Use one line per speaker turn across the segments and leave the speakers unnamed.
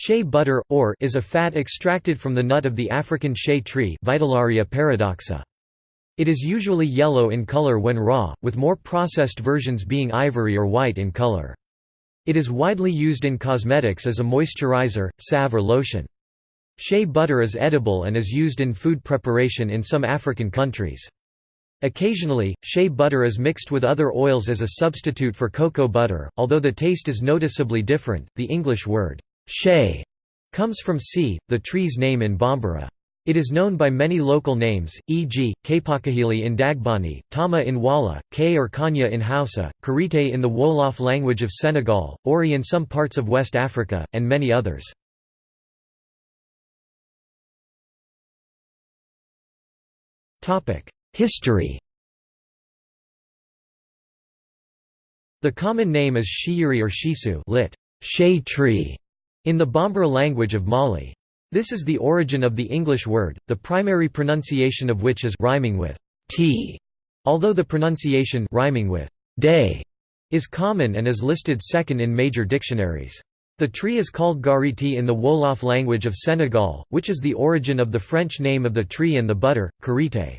Shea butter, or is a fat extracted from the nut of the African shea tree Vitellaria paradoxa. It is usually yellow in color when raw, with more processed versions being ivory or white in color. It is widely used in cosmetics as a moisturizer, salve or lotion. Shea butter is edible and is used in food preparation in some African countries. Occasionally, shea butter is mixed with other oils as a substitute for cocoa butter, although the taste is noticeably different. The English word Shea comes from C, the tree's name in Bambara. It is known by many local names, e.g., Kapakahili in Dagbani, Tama in Wala, K or Kanya in Hausa, Karite in the Wolof language of Senegal, Ori in some parts of West Africa, and many others. History The common name is shiyiri or shisu lit. Shea tree in the Bambara language of Mali. This is the origin of the English word, the primary pronunciation of which is rhyming with t, although the pronunciation rhyming with day is common and is listed second in major dictionaries. The tree is called gariti in the Wolof language of Senegal, which is the origin of the French name of the tree and the butter, karité.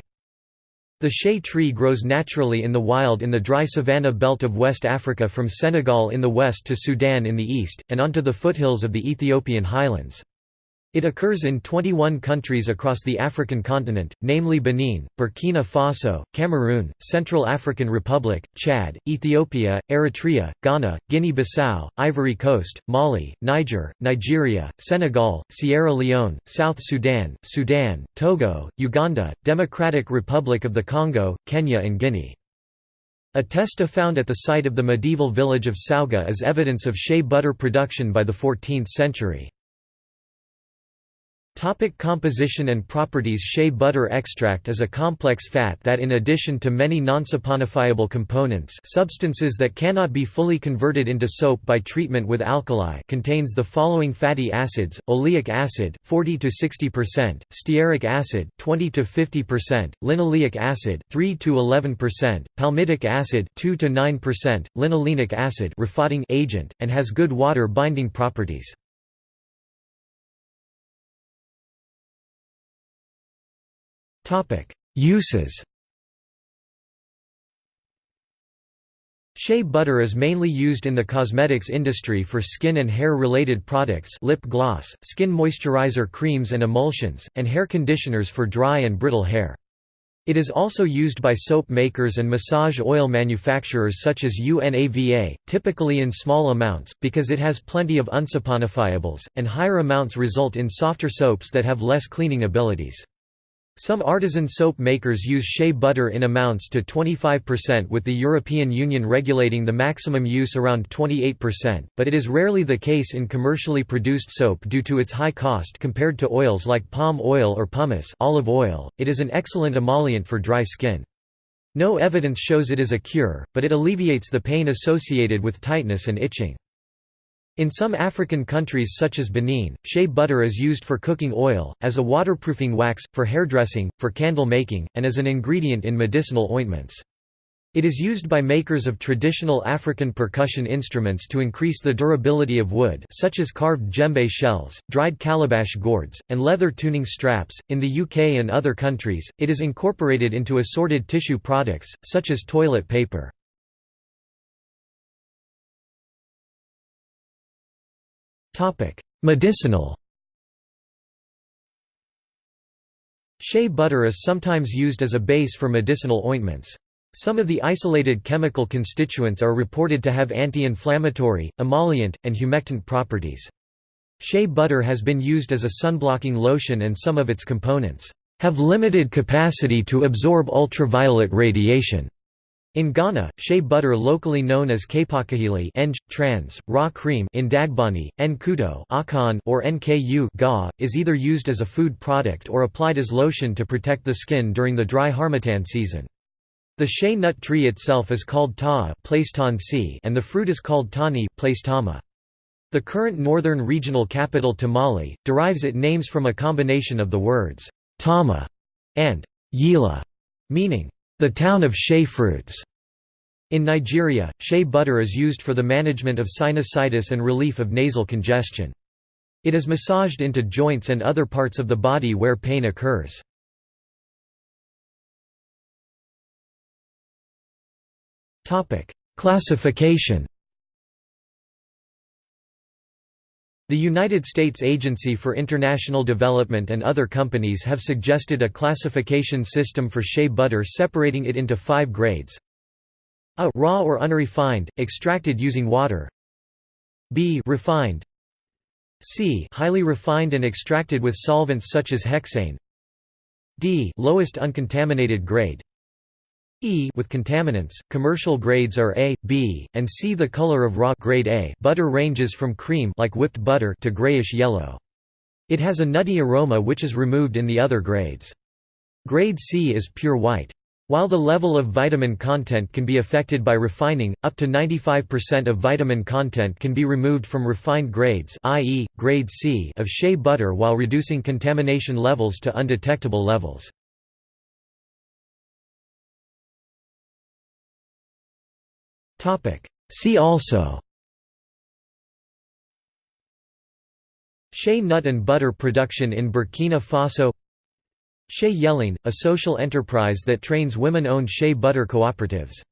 The shea tree grows naturally in the wild in the dry savanna belt of West Africa from Senegal in the west to Sudan in the east, and onto the foothills of the Ethiopian highlands. It occurs in 21 countries across the African continent, namely Benin, Burkina Faso, Cameroon, Central African Republic, Chad, Ethiopia, Eritrea, Ghana, Guinea-Bissau, Ivory Coast, Mali, Niger, Nigeria, Senegal, Sierra Leone, South Sudan, Sudan, Togo, Uganda, Democratic Republic of the Congo, Kenya and Guinea. A testa found at the site of the medieval village of Saouga is evidence of shea butter production by the 14th century. Topic composition and properties Shea butter extract is a complex fat that in addition to many non-saponifiable components substances that cannot be fully converted into soap by treatment with alkali contains the following fatty acids, oleic acid 40–60%, stearic acid 20–50%, linoleic acid 3–11%, palmitic acid 2–9%, linolenic acid agent, and has good water-binding properties. Uses Shea butter is mainly used in the cosmetics industry for skin and hair-related products lip gloss, skin moisturizer creams and emulsions, and hair conditioners for dry and brittle hair. It is also used by soap makers and massage oil manufacturers such as UNAVA, typically in small amounts, because it has plenty of unsaponifiables, and higher amounts result in softer soaps that have less cleaning abilities. Some artisan soap makers use shea butter in amounts to 25% with the European Union regulating the maximum use around 28%, but it is rarely the case in commercially produced soap due to its high cost compared to oils like palm oil or pomace olive oil. .It is an excellent emollient for dry skin. No evidence shows it is a cure, but it alleviates the pain associated with tightness and itching. In some African countries such as Benin, shea butter is used for cooking oil, as a waterproofing wax, for hairdressing, for candle making, and as an ingredient in medicinal ointments. It is used by makers of traditional African percussion instruments to increase the durability of wood such as carved djembe shells, dried calabash gourds, and leather tuning straps. In the UK and other countries, it is incorporated into assorted tissue products, such as toilet paper. Medicinal Shea butter is sometimes used as a base for medicinal ointments. Some of the isolated chemical constituents are reported to have anti-inflammatory, emollient, and humectant properties. Shea butter has been used as a sunblocking lotion and some of its components have limited capacity to absorb ultraviolet radiation. In Ghana, shea butter locally known as kapakahili trans, raw cream in Dagbani, Nkuto or Nku ga, is either used as a food product or applied as lotion to protect the skin during the dry harmattan season. The shea nut tree itself is called taa and the fruit is called tani The current northern regional capital Tamale, derives its names from a combination of the words tama and yila, meaning the town of shea fruits. In Nigeria, shea butter is used for the management of sinusitis and relief of nasal congestion. It is massaged into joints and other parts of the body where pain occurs. Classification The United States Agency for International Development and other companies have suggested a classification system for shea butter separating it into five grades. A raw or unrefined, extracted using water. B refined. C highly refined and extracted with solvents such as hexane. D lowest uncontaminated grade E with contaminants, commercial grades are A, B, and C. The color of raw grade A butter ranges from cream like whipped butter to grayish yellow. It has a nutty aroma which is removed in the other grades. Grade C is pure white. While the level of vitamin content can be affected by refining, up to 95% of vitamin content can be removed from refined grades i.e., grade C of shea butter while reducing contamination levels to undetectable levels. See also. Shea nut and butter production in Burkina Faso. Shea Yeleen, a social enterprise that trains women-owned shea butter cooperatives